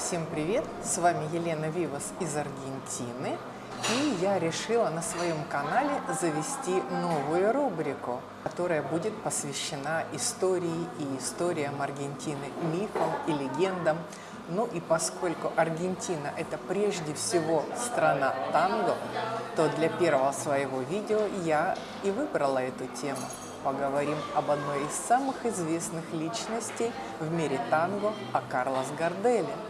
Всем привет! С вами Елена Вивас из Аргентины. И я решила на своем канале завести новую рубрику, которая будет посвящена истории и историям Аргентины, мифам и легендам. Ну и поскольку Аргентина – это прежде всего страна танго, то для первого своего видео я и выбрала эту тему. Поговорим об одной из самых известных личностей в мире танго, о Карлос Гарделе –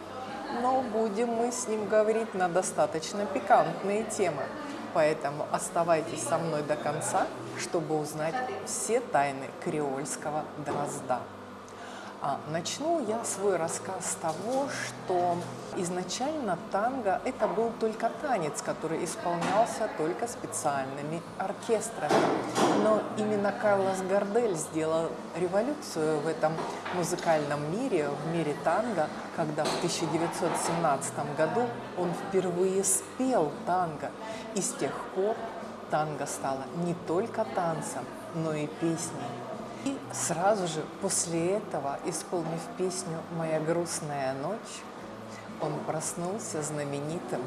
но будем мы с ним говорить на достаточно пикантные темы. Поэтому оставайтесь со мной до конца, чтобы узнать все тайны креольского дрозда. А, начну я свой рассказ с того, что изначально танго – это был только танец, который исполнялся только специальными оркестрами. Но именно Карлос Гардель сделал революцию в этом музыкальном мире, в мире танго, когда в 1917 году он впервые спел танго. И с тех пор танго стало не только танцем, но и песней. И сразу же после этого, исполнив песню «Моя грустная ночь», он проснулся знаменитым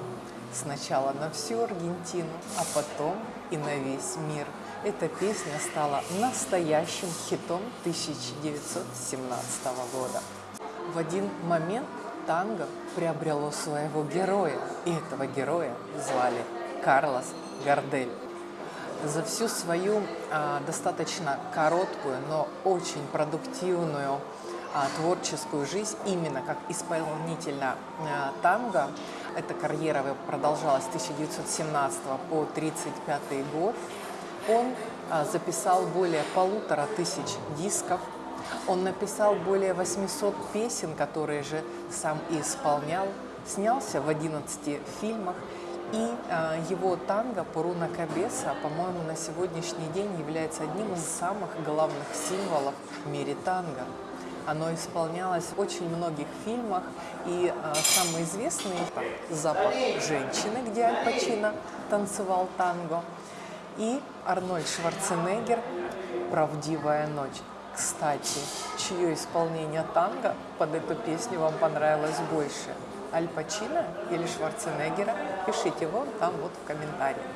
сначала на всю Аргентину, а потом и на весь мир. Эта песня стала настоящим хитом 1917 года. В один момент танго приобрело своего героя, и этого героя звали Карлос Гардель за всю свою а, достаточно короткую, но очень продуктивную а, творческую жизнь именно как исполнителя а, танго. Эта карьера продолжалась с 1917 по 1935 год. Он а, записал более полутора тысяч дисков. Он написал более 800 песен, которые же сам и исполнял. Снялся в 11 фильмах и э, его танго Пуруна Кабеса, по-моему, на сегодняшний день является одним из самых главных символов в мире танго. Оно исполнялось в очень многих фильмах, и э, самый известный – «Запах женщины», где Аль Пачино танцевал танго, и Арнольд Шварценеггер «Правдивая ночь». Кстати, чье исполнение танго под эту песню вам понравилось больше – Аль Пачино или Шварценеггера, пишите вон там вот в комментариях.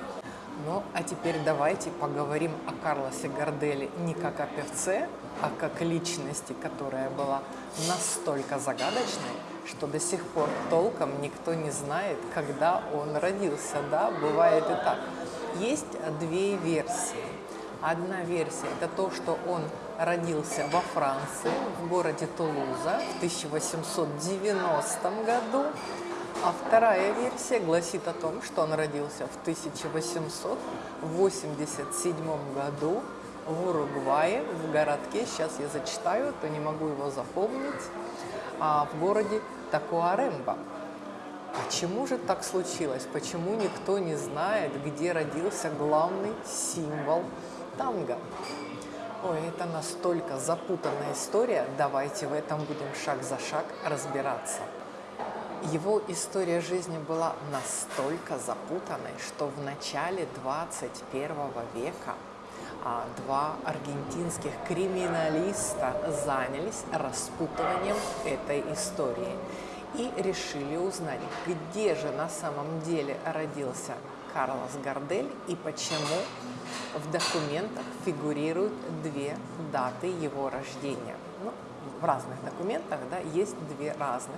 Ну, а теперь давайте поговорим о Карлосе Гарделе не как о певце, а как личности, которая была настолько загадочной, что до сих пор толком никто не знает, когда он родился. Да, бывает и так. Есть две версии. Одна версия – это то, что он родился во Франции, в городе Тулуза в 1890 году. А вторая версия гласит о том, что он родился в 1887 году в Уругвае, в городке, сейчас я зачитаю, то не могу его запомнить, а в городе Такуаремба. Почему же так случилось? Почему никто не знает, где родился главный символ танго? Ой, это настолько запутанная история, давайте в этом будем шаг за шаг разбираться. Его история жизни была настолько запутанной, что в начале 21 века а, два аргентинских криминалиста занялись распутыванием этой истории и решили узнать, где же на самом деле родился Карлос Гардель и почему в документах фигурируют две даты его рождения. Ну, в разных документах да, есть две разных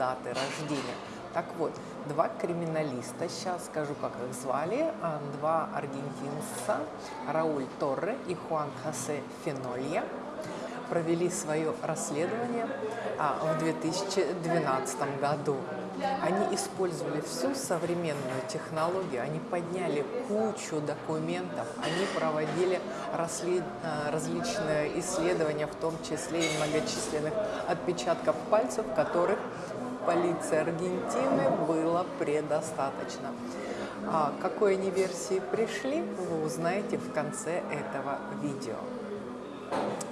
даты рождения. Так вот, два криминалиста, сейчас скажу, как их звали, а, два аргентинца, Рауль Торре и Хуан Хосе Фенолья, провели свое расследование а, в 2012 году. Они использовали всю современную технологию, они подняли кучу документов, они проводили расслед... А, различные исследования, в том числе и многочисленных отпечатков пальцев, которых полиции Аргентины было предостаточно. А какой они версии пришли, вы узнаете в конце этого видео.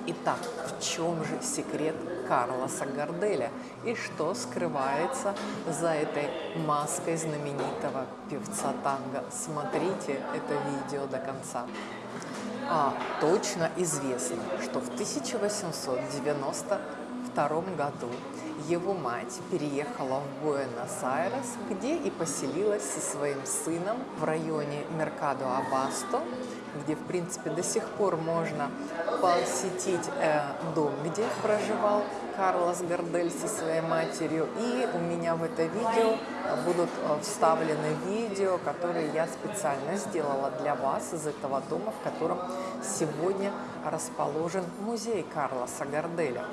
Итак, в чем же секрет Карлоса Гарделя и что скрывается за этой маской знаменитого певца танго? Смотрите это видео до конца. А, точно известно, что в 1892 1902 году его мать переехала в Буэнос-Айрес, где и поселилась со своим сыном в районе Меркадо-Абасто, где, в принципе, до сих пор можно посетить э, дом, где проживал Карлос Гардель со своей матерью. И у меня в это видео будут э, вставлены видео, которые я специально сделала для вас из этого дома, в котором сегодня расположен музей Карлоса Гарделя.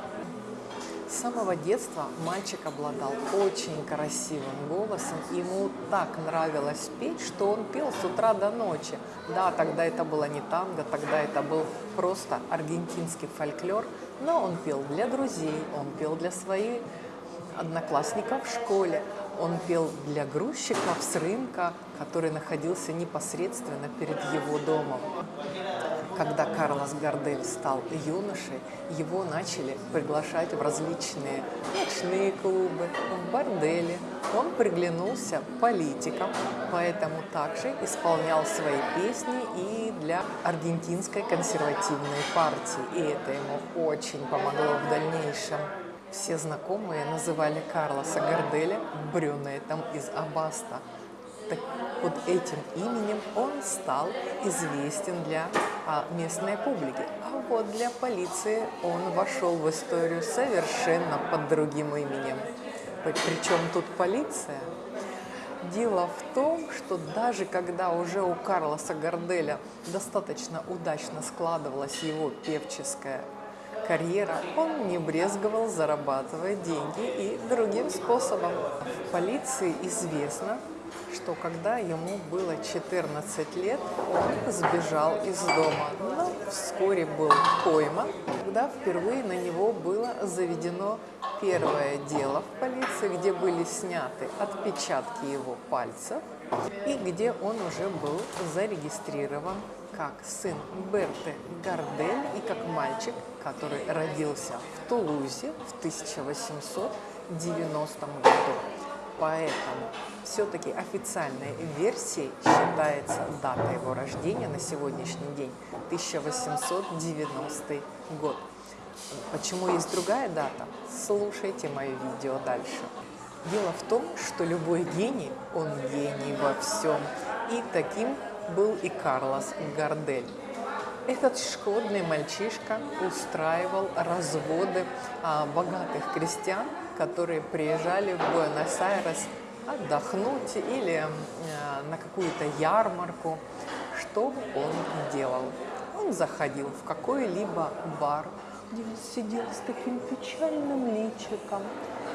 С самого детства мальчик обладал очень красивым голосом. Ему так нравилось петь, что он пел с утра до ночи. Да, тогда это было не танго, тогда это был просто аргентинский фольклор. Но он пел для друзей, он пел для своих одноклассников в школе. Он пел для грузчиков с рынка, который находился непосредственно перед его домом. Когда Карлос Гардель стал юношей, его начали приглашать в различные ночные клубы, в бордели. Он приглянулся политикам, поэтому также исполнял свои песни и для аргентинской консервативной партии. И это ему очень помогло в дальнейшем. Все знакомые называли Карлоса Гарделя брюнетом из Абаста. Так под этим именем он стал известен для а, местной публики. А вот для полиции он вошел в историю совершенно под другим именем. Причем тут полиция? Дело в том, что даже когда уже у Карлоса Гарделя достаточно удачно складывалась его певческая карьера, он не брезговал зарабатывать деньги и другим способом. В полиции известно, что когда ему было 14 лет, он сбежал из дома, но вскоре был пойман, когда впервые на него было заведено первое дело в полиции, где были сняты отпечатки его пальцев и где он уже был зарегистрирован как сын Берты Гардель и как мальчик, который родился в Тулузе в 1890 году. Поэтому все-таки официальной версией считается дата его рождения на сегодняшний день 1890 год. Почему есть другая дата? Слушайте мое видео дальше. Дело в том, что любой гений, он гений во всем. И таким был и Карлос Гардель. Этот шкодный мальчишка устраивал разводы а, богатых крестьян, которые приезжали в Буэнос-Айрес отдохнуть или а, на какую-то ярмарку. Что он делал? Он заходил в какой-либо бар, где он сидел с таким печальным личиком,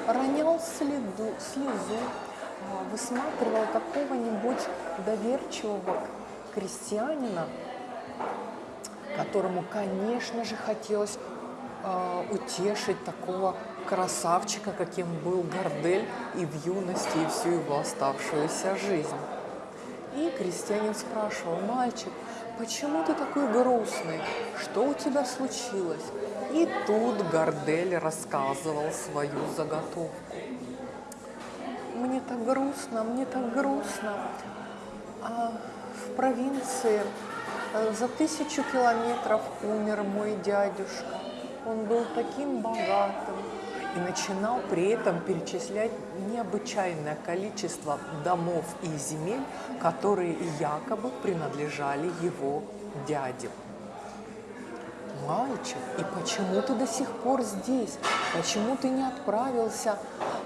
ронял следу, слезу, а, высматривал какого-нибудь доверчивого крестьянина, которому, конечно же, хотелось э, утешить такого красавчика, каким был Гордель и в юности, и всю его оставшуюся жизнь. И крестьянин спрашивал, мальчик, почему ты такой грустный? Что у тебя случилось? И тут Гордель рассказывал свою заготовку. Мне так грустно, мне так грустно. А в провинции за тысячу километров умер мой дядюшка. Он был таким богатым и начинал при этом перечислять необычайное количество домов и земель, которые якобы принадлежали его дяде. Мальчик, и почему ты до сих пор здесь? Почему ты не отправился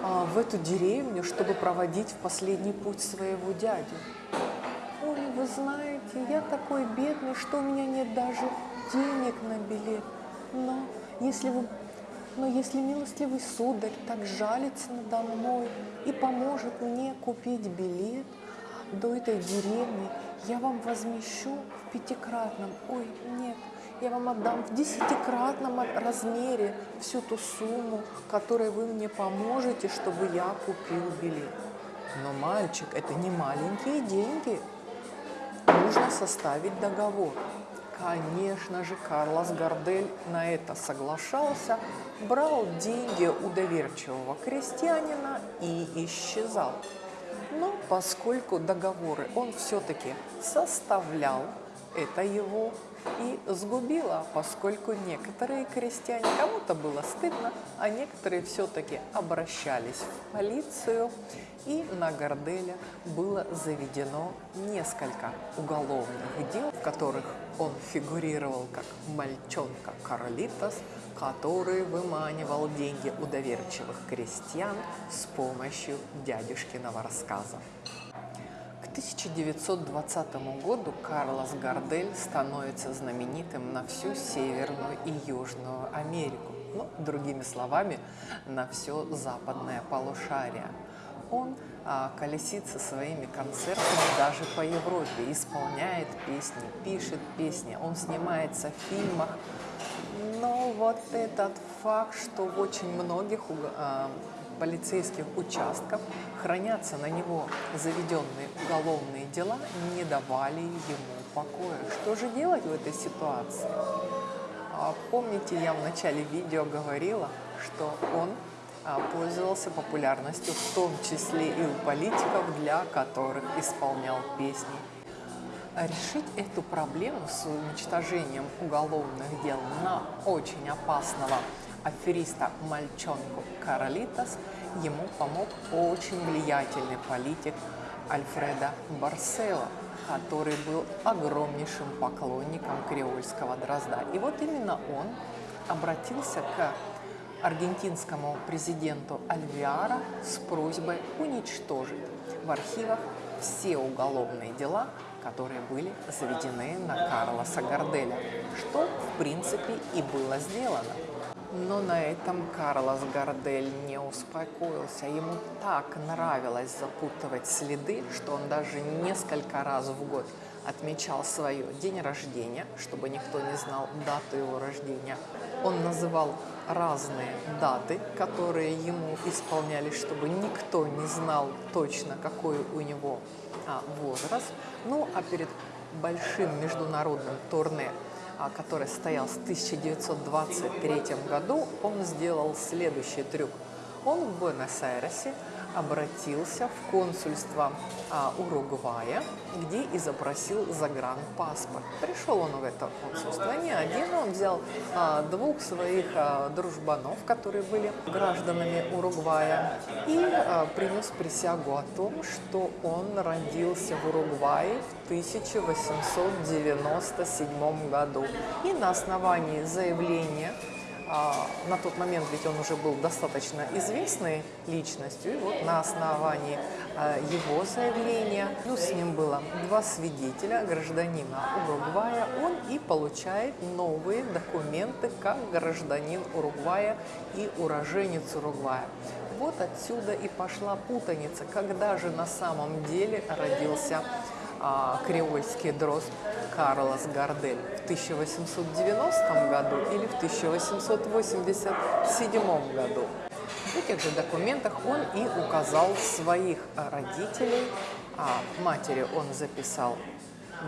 а, в эту деревню, чтобы проводить в последний путь своего дядю? Ой, вы знаете, я такой бедный, что у меня нет даже денег на билет. Но если вы но если милостливый сударь так жалится надо мной и поможет мне купить билет до этой деревни, я вам возмещу в пятикратном, ой, нет, я вам отдам в десятикратном размере всю ту сумму, которой вы мне поможете, чтобы я купил билет. Но, мальчик, это не маленькие деньги, нужно составить договор. Конечно же, Карлос Гардель на это соглашался, брал деньги у доверчивого крестьянина и исчезал. Но поскольку договоры он все-таки составлял, это его и сгубила, поскольку некоторые крестьяне, кому-то было стыдно, а некоторые все-таки обращались в полицию, и на Горделя было заведено несколько уголовных дел, в которых он фигурировал как мальчонка Карлитос, который выманивал деньги у доверчивых крестьян с помощью дядюшкиного рассказа. К 1920 году Карлос Гардель становится знаменитым на всю Северную и Южную Америку, ну, другими словами, на все западное полушарие. Он а, колесит со своими концертами даже по Европе, исполняет песни, пишет песни, он снимается в фильмах. Но вот этот факт, что в очень многих а, полицейских участках хранятся на него заведенные уголовные дела, не давали ему покоя. Что же делать в этой ситуации? А, помните, я в начале видео говорила, что он а, пользовался популярностью в том числе и у политиков, для которых исполнял песни. Решить эту проблему с уничтожением уголовных дел на очень опасного афериста мальчонку Каролитас ему помог очень влиятельный политик Альфреда Барсело, который был огромнейшим поклонником креольского дрозда. И вот именно он обратился к аргентинскому президенту Альвиара с просьбой уничтожить в архивах все уголовные дела, которые были заведены на Карлоса Горделя, что в принципе и было сделано. Но на этом Карлос Гардель не успокоился. Ему так нравилось запутывать следы, что он даже несколько раз в год отмечал свое день рождения, чтобы никто не знал дату его рождения. Он называл разные даты, которые ему исполнялись, чтобы никто не знал точно, какой у него а, возраст. Ну, а перед большим международным турне который состоялся в 1923 году, он сделал следующий трюк. Он в Буэнос-Айресе обратился в консульство а, Уругвая, где и запросил загранпаспорт. Пришел он в это консульство не один, он взял а, двух своих а, дружбанов, которые были гражданами Уругвая, и а, принес присягу о том, что он родился в Уругвае в 1897 году. И на основании заявления а, на тот момент ведь он уже был достаточно известной личностью, и вот на основании а, его заявления, плюс с ним было два свидетеля, гражданина Уругвая, он и получает новые документы как гражданин Уругвая и уроженец Уругвая. Вот отсюда и пошла путаница, когда же на самом деле родился а, креольский дрозд Карлос Гардель в 1890 году или в 1887 году. В этих же документах он и указал своих родителей, а матери он записал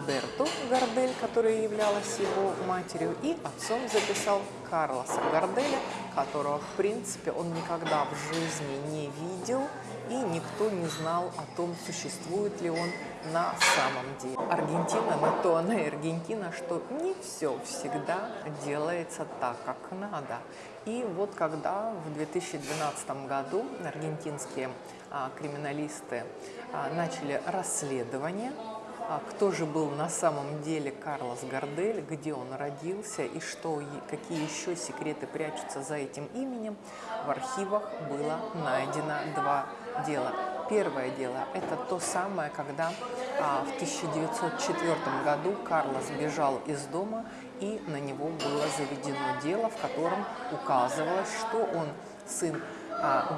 Берту Гардель, которая являлась его матерью, и отцом записал Карлоса Гарделя, которого, в принципе, он никогда в жизни не видел, и никто не знал о том, существует ли он на самом деле. Аргентина на то она и Аргентина, что не все всегда делается так, как надо. И вот когда в 2012 году аргентинские а, криминалисты а, начали расследование, а, кто же был на самом деле Карлос Гордель, где он родился и что, какие еще секреты прячутся за этим именем, в архивах было найдено два дела. Первое дело – это то самое, когда а, в 1904 году Карлос бежал из дома, и на него было заведено дело, в котором указывалось, что он сын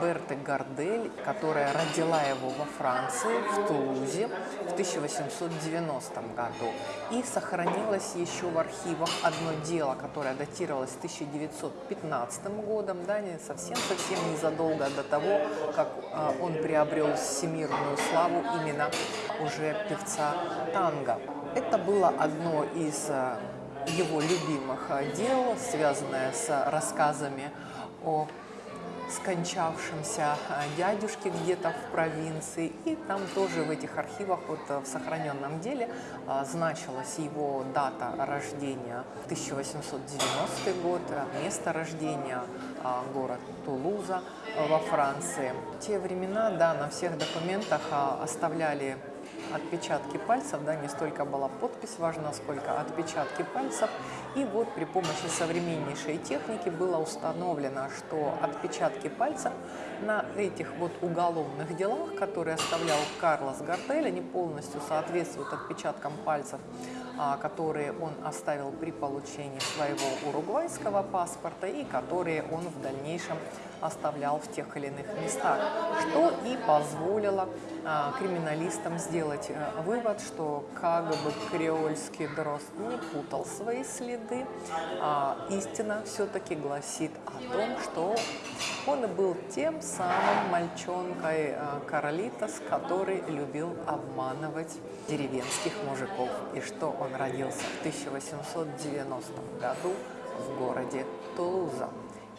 Берты Гардель, которая родила его во Франции, в Тулузе в 1890 году. И сохранилось еще в архивах одно дело, которое датировалось 1915 годом, да, не совсем-совсем незадолго до того, как а, он приобрел всемирную славу именно уже певца танго. Это было одно из а, его любимых дел, связанное с рассказами о скончавшемся а, дядюшке где-то в провинции. И там тоже в этих архивах, вот э, в сохраненном деле, а, значилась его дата рождения 1890 год, э, место рождения город Тулуза э, во Франции. В те времена, да, на всех документах оставляли отпечатки пальцев, да, не столько была подпись важна, сколько отпечатки пальцев. И вот при помощи современнейшей техники было установлено, что отпечатки пальцев на этих вот уголовных делах, которые оставлял Карлос Гартель, они полностью соответствуют отпечаткам пальцев, а, которые он оставил при получении своего уругвайского паспорта и которые он в дальнейшем оставлял в тех или иных местах, что и позволило а, криминалистам сделать а, вывод, что как бы креольский дрозд не путал свои следы, а истина все-таки гласит о том, что он был тем самым мальчонкой а, Каролитас, который любил обманывать деревенских мужиков, и что он родился в 1890 году в городе Тулуза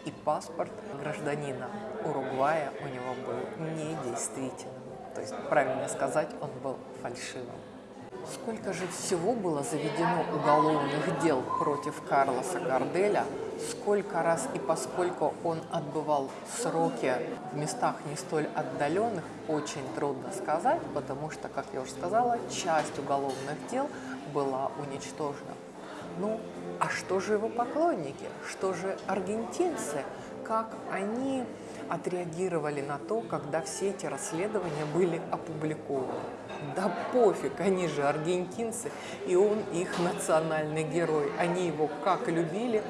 и паспорт гражданина Уругвая у него был недействительным. То есть, правильно сказать, он был фальшивым. Сколько же всего было заведено уголовных дел против Карлоса Гарделя, сколько раз и поскольку он отбывал сроки в местах не столь отдаленных, очень трудно сказать, потому что, как я уже сказала, часть уголовных дел была уничтожена. Ну, а что же его поклонники? Что же аргентинцы? Как они отреагировали на то, когда все эти расследования были опубликованы? Да пофиг, они же аргентинцы, и он их национальный герой. Они его как любили,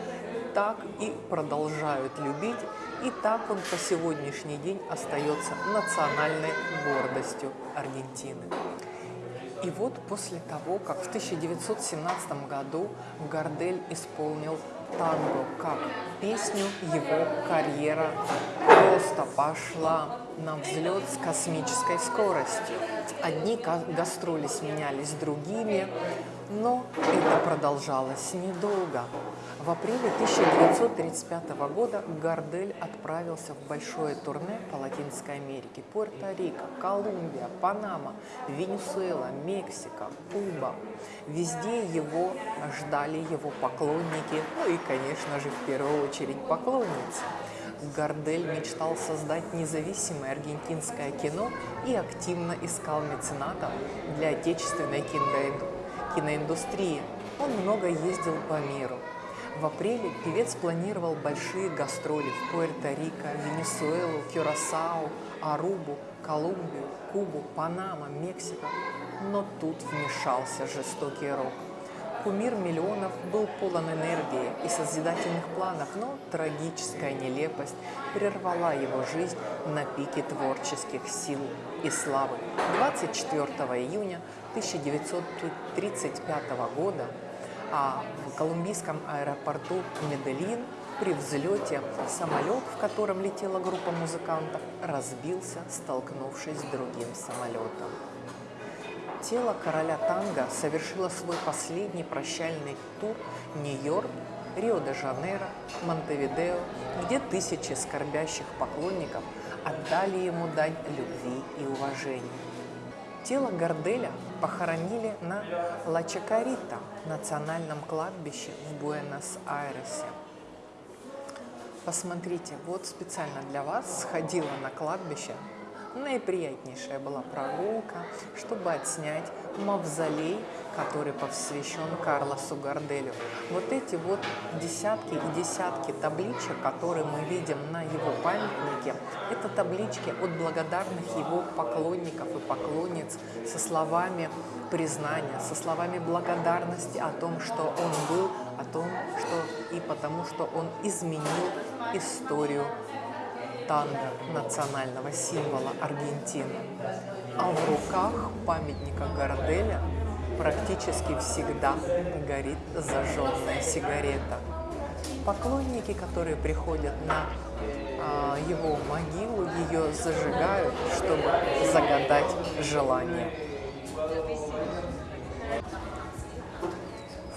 так и продолжают любить, и так он по сегодняшний день остается национальной гордостью Аргентины. И вот после того, как в 1917 году Гардель исполнил танго как песню, его карьера просто пошла на взлет с космической скоростью. Одни гастроли сменялись другими, но это продолжалось недолго. В апреле 1935 года Гардель отправился в большое турне по Латинской Америке. Пуэрто-Рико, Колумбия, Панама, Венесуэла, Мексика, Куба. Везде его ждали его поклонники, ну и, конечно же, в первую очередь поклонницы. Гардель мечтал создать независимое аргентинское кино и активно искал меценатов для отечественной киноиндустрии. Он много ездил по миру. В апреле певец планировал большие гастроли в Пуэрто-Рико, Венесуэлу, Кюрасао, Арубу, Колумбию, Кубу, Панама, Мексика. Но тут вмешался жестокий рок. Кумир миллионов был полон энергии и созидательных планов, но трагическая нелепость прервала его жизнь на пике творческих сил и славы. 24 июня 1935 года а в колумбийском аэропорту Медельин при взлете самолет, в котором летела группа музыкантов, разбился, столкнувшись с другим самолетом. Тело короля танго совершило свой последний прощальный тур Нью-Йорк, Рио-де-Жанейро, Монтевидео, где тысячи скорбящих поклонников отдали ему дань любви и уважения. Тело Горделя похоронили на Ла-Чакарита, национальном кладбище в Буэнос-Айресе. Посмотрите, вот специально для вас сходила на кладбище наиприятнейшая была прогулка, чтобы отснять мавзолей, который посвящен Карлосу Гарделю. Вот эти вот десятки и десятки табличек, которые мы видим на его памятнике, это таблички от благодарных его поклонников и поклонниц со словами признания, со словами благодарности о том, что он был, о том, что и потому, что он изменил историю танго национального символа Аргентины. А в руках памятника Горделя практически всегда горит зажженная сигарета. Поклонники, которые приходят на а, его могилу, ее зажигают, чтобы загадать желание.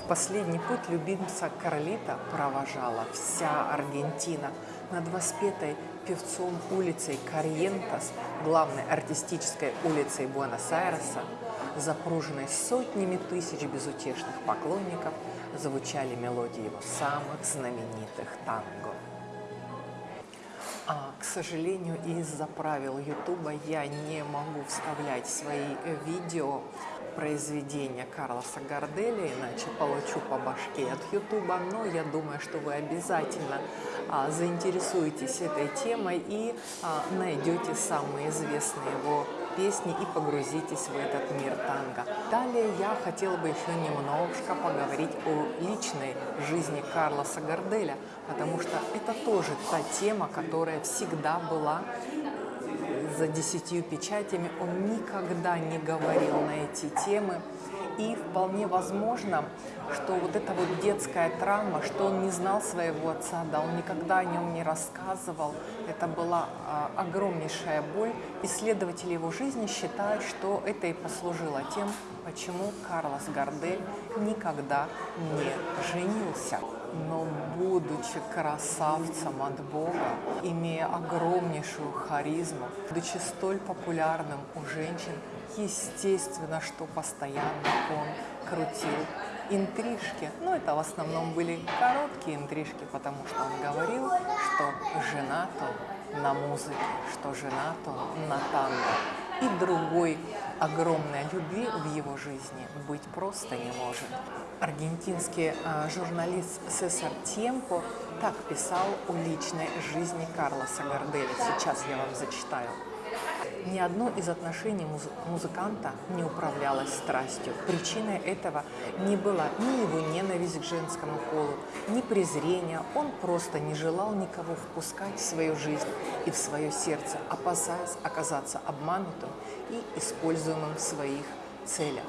В последний путь любимца Карлита провожала вся Аргентина над воспетой певцом улицей Карьентас, главной артистической улицей Буэнос-Айреса, запруженной сотнями тысяч безутешных поклонников, звучали мелодии его самых знаменитых танго. А, к сожалению, из-за правил Ютуба я не могу вставлять свои видео произведения Карлоса Гарделя, иначе получу по башке от Ютуба, но я думаю, что вы обязательно а, заинтересуетесь этой темой и а, найдете самые известные его песни и погрузитесь в этот мир танго. Далее я хотела бы еще немножко поговорить о личной жизни Карлоса Гарделя, потому что это тоже та тема, которая всегда была за десятью печатями. Он никогда не говорил на эти темы. И вполне возможно, что вот эта вот детская травма, что он не знал своего отца, да, он никогда о нем не рассказывал, это была а, огромнейшая боль. Исследователи его жизни считают, что это и послужило тем, почему Карлос Гардель никогда не женился. Но будучи красавцем от Бога, имея огромнейшую харизму, будучи столь популярным у женщин, естественно, что постоянно он крутил интрижки. Но это в основном были короткие интрижки, потому что он говорил, что женат он на музыке, что женат он на танго. И другой огромной любви в его жизни быть просто не может. Аргентинский э, журналист Сесар Темпо так писал о личной жизни Карлоса Гарделя. Сейчас я вам зачитаю. Ни одно из отношений муз музыканта не управлялось страстью. Причиной этого не была ни его ненависть к женскому полу, ни презрение. Он просто не желал никого впускать в свою жизнь и в свое сердце, опасаясь оказаться обманутым и используемым в своих целях.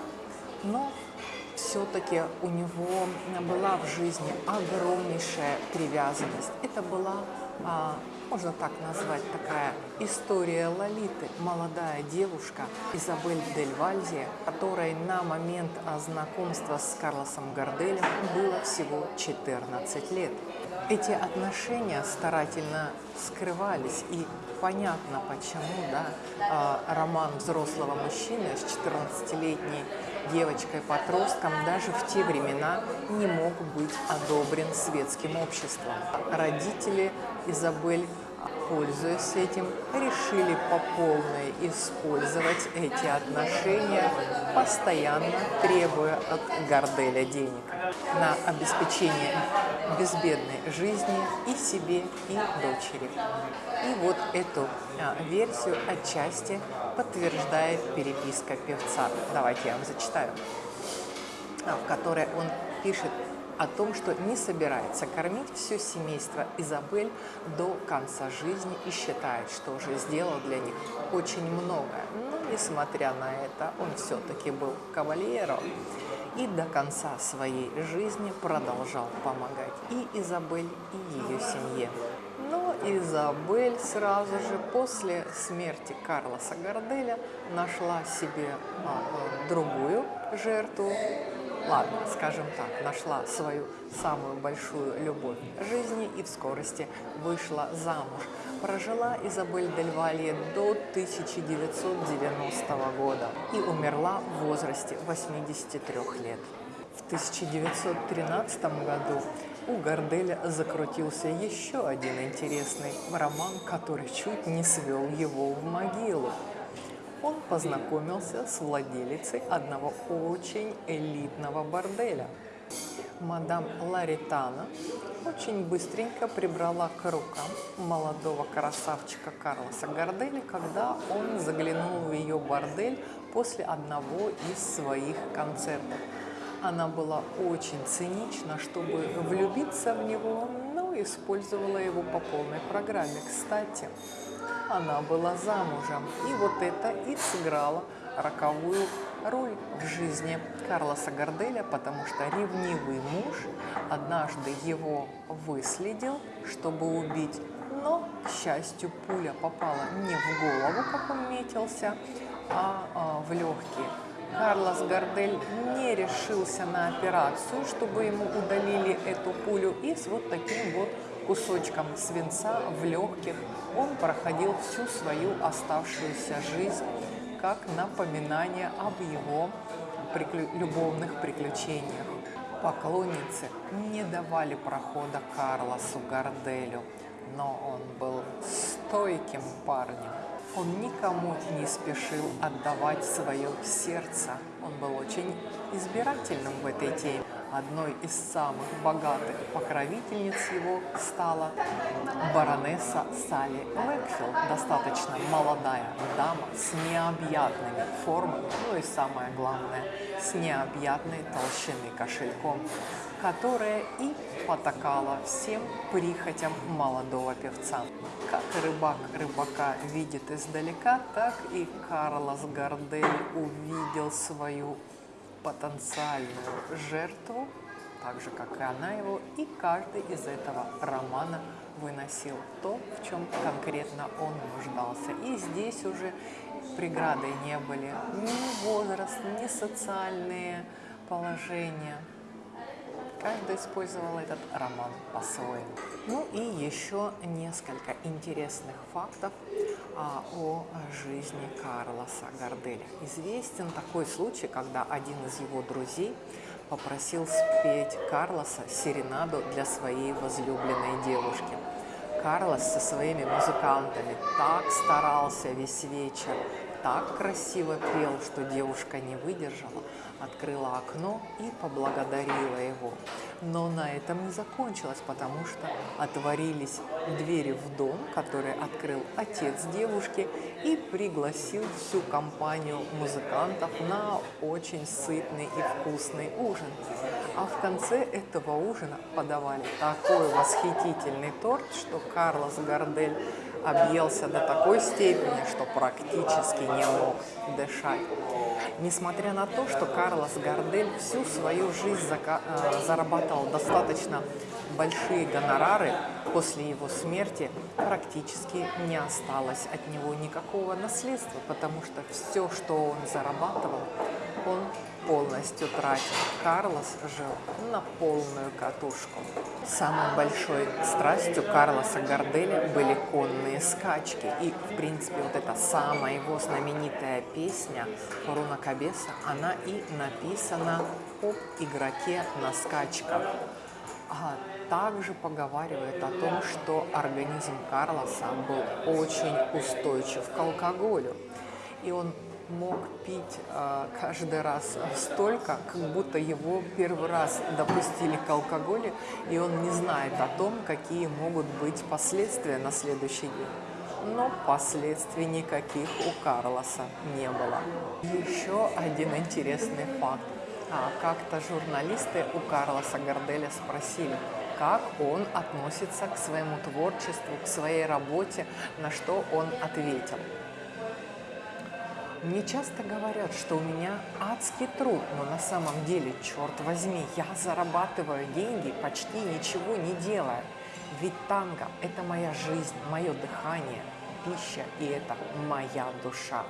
Но все-таки у него была в жизни огромнейшая привязанность. Это была а, можно так назвать, такая история Лолиты, молодая девушка Изабель Дель Вальзе, которой на момент знакомства с Карлосом Гарделем было всего 14 лет. Эти отношения старательно скрывались, и понятно почему, да, а, роман взрослого мужчины с 14-летней девочкой-подростком даже в те времена не мог быть одобрен светским обществом. Родители Изабель пользуясь этим, решили по полной использовать эти отношения, постоянно требуя от Горделя денег на обеспечение безбедной жизни и себе, и дочери. И вот эту а, версию отчасти подтверждает переписка певца. Давайте я вам зачитаю, а, в которой он пишет о том, что не собирается кормить все семейство Изабель до конца жизни и считает, что уже сделал для них очень многое. Но, несмотря на это, он все-таки был кавальером и до конца своей жизни продолжал помогать и Изабель, и ее семье. Но Изабель сразу же после смерти Карлоса Горделя нашла себе а, другую жертву, ладно, скажем так, нашла свою самую большую любовь жизни и в скорости вышла замуж. Прожила Изабель Дель до 1990 года и умерла в возрасте 83 лет. В 1913 году у Горделя закрутился еще один интересный роман, который чуть не свел его в могилу он познакомился с владелицей одного очень элитного борделя. Мадам Ларитана очень быстренько прибрала к рукам молодого красавчика Карлоса Горделя, когда он заглянул в ее бордель после одного из своих концертов. Она была очень цинична, чтобы влюбиться в него, но использовала его по полной программе. Кстати, она была замужем. И вот это и сыграло роковую роль в жизни Карлоса Горделя, потому что ревнивый муж однажды его выследил, чтобы убить, но, к счастью, пуля попала не в голову, как он метился, а, а в легкие. Карлос Гардель не решился на операцию, чтобы ему удалили эту пулю, и с вот таким вот кусочком свинца в легких он проходил всю свою оставшуюся жизнь как напоминание об его приклю... любовных приключениях. Поклонницы не давали прохода Карлосу Гарделю, но он был стойким парнем. Он никому не спешил отдавать свое сердце. Он был очень избирательным в этой теме. Одной из самых богатых покровительниц его стала баронесса Салли Лэкфилд, достаточно молодая дама с необъятными формами, ну и самое главное, с необъятной толщины кошельком, которая и потакала всем прихотям молодого певца. Как рыбак рыбака видит издалека, так и Карлос Гардель увидел свою потенциальную жертву, так же, как и она его, и каждый из этого романа выносил то, в чем конкретно он нуждался. И здесь уже преградой не были ни возраст, ни социальные положения. Каждый использовал этот роман по-своему. Ну и еще несколько интересных фактов а, о жизни Карлоса Гарделя. Известен такой случай, когда один из его друзей попросил спеть Карлоса серенаду для своей возлюбленной девушки. Карлос со своими музыкантами так старался весь вечер, так красиво пел, что девушка не выдержала, открыла окно и поблагодарила его. Но на этом не закончилось, потому что отворились двери в дом, который открыл отец девушки и пригласил всю компанию музыкантов на очень сытный и вкусный ужин. А в конце этого ужина подавали такой восхитительный торт, что Карлос Гардель объелся до такой степени, что практически не мог дышать. Несмотря на то, что Карлос Гардель всю свою жизнь э, зарабатывал достаточно большие гонорары, после его смерти практически не осталось от него никакого наследства, потому что все, что он зарабатывал, он полностью тратил. Карлос жил на полную катушку. Самой большой страстью Карлоса Гарделя были конные скачки. И, в принципе, вот эта самая его знаменитая песня «Руна Кабеса», она и написана об игроке на скачках. А также поговаривает о том, что организм Карлоса был очень устойчив к алкоголю. И он мог пить э, каждый раз столько, как будто его первый раз допустили к алкоголю, и он не знает о том, какие могут быть последствия на следующий день. Но последствий никаких у Карлоса не было. Еще один интересный факт. А, Как-то журналисты у Карлоса Гарделя спросили, как он относится к своему творчеству, к своей работе, на что он ответил – мне часто говорят, что у меня адский труд, но на самом деле, черт возьми, я зарабатываю деньги, почти ничего не делая. Ведь танго – это моя жизнь, мое дыхание, пища, и это моя душа.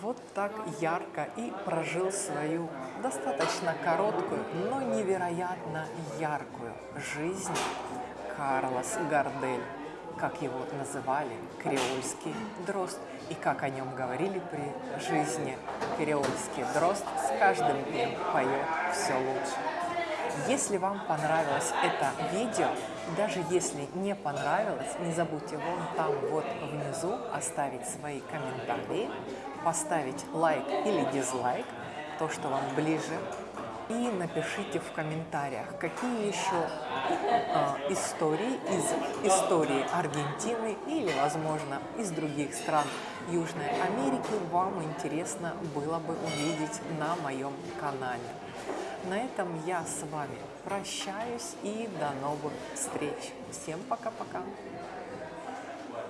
Вот так ярко и прожил свою достаточно короткую, но невероятно яркую жизнь Карлос Гардель как его называли, креольский дрозд, и как о нем говорили при жизни, креольский дрозд с каждым днем поет все лучше. Если вам понравилось это видео, даже если не понравилось, не забудьте вон там вот внизу оставить свои комментарии, поставить лайк или дизлайк, то, что вам ближе, и напишите в комментариях, какие еще э, истории из истории Аргентины или, возможно, из других стран Южной Америки вам интересно было бы увидеть на моем канале. На этом я с вами прощаюсь и до новых встреч. Всем пока-пока!